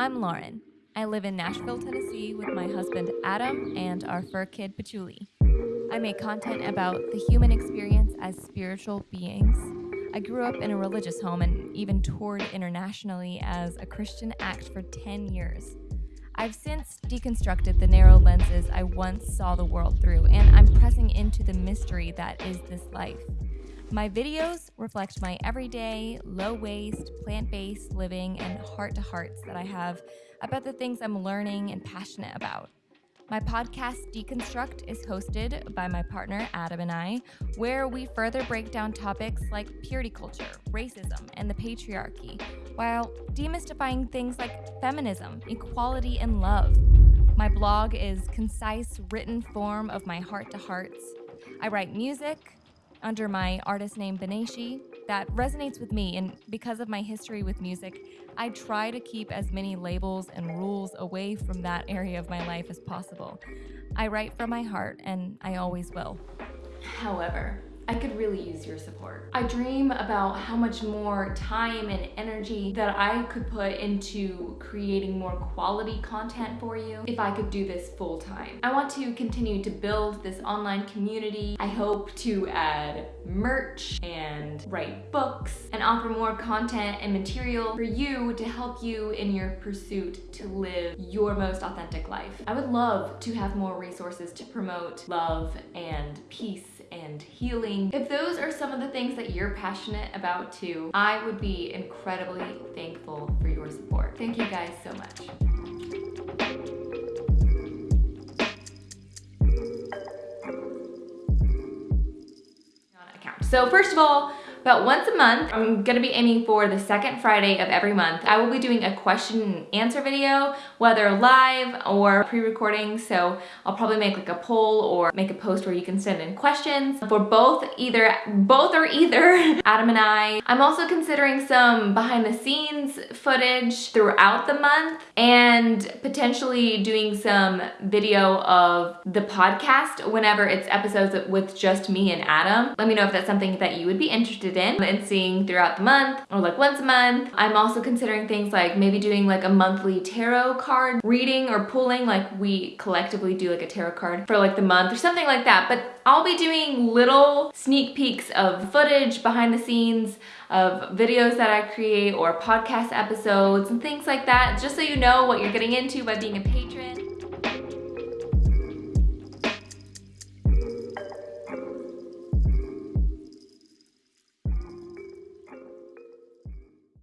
I'm Lauren. I live in Nashville, Tennessee with my husband Adam and our fur kid Patchouli. I make content about the human experience as spiritual beings. I grew up in a religious home and even toured internationally as a Christian act for 10 years. I've since deconstructed the narrow lenses I once saw the world through, and I'm pressing into the mystery that is this life. My videos reflect my everyday, low waste, plant based living and heart to hearts that I have about the things I'm learning and passionate about. My podcast, Deconstruct, is hosted by my partner Adam and I, where we further break down topics like purity culture, racism, and the patriarchy, while demystifying things like feminism, equality, and love. My blog is concise, written form of my heart to hearts. I write music, under my artist name Beneshi that resonates with me. And because of my history with music, I try to keep as many labels and rules away from that area of my life as possible. I write from my heart, and I always will. However, I could really use your support. I dream about how much more time and energy that I could put into creating more quality content for you if I could do this full time. I want to continue to build this online community. I hope to add merch and write books and offer more content and material for you to help you in your pursuit to live your most authentic life. I would love to have more resources to promote love and peace and healing. If those are some of the things that you're passionate about too, I would be incredibly thankful for your support. Thank you guys so much. So first of all, about once a month. I'm gonna be aiming for the second Friday of every month. I will be doing a question and answer video, whether live or pre-recording. So I'll probably make like a poll or make a post where you can send in questions for both either, both or either Adam and I. I'm also considering some behind the scenes footage throughout the month and potentially doing some video of the podcast whenever it's episodes with just me and Adam. Let me know if that's something that you would be interested in and seeing throughout the month or like once a month. I'm also considering things like maybe doing like a monthly tarot card reading or pulling like we collectively do like a tarot card for like the month or something like that. But I'll be doing little sneak peeks of footage behind the scenes of videos that I create or podcast episodes and things like that just so you know what you're getting into by being a patron.